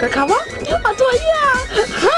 卡卡哇你作业啊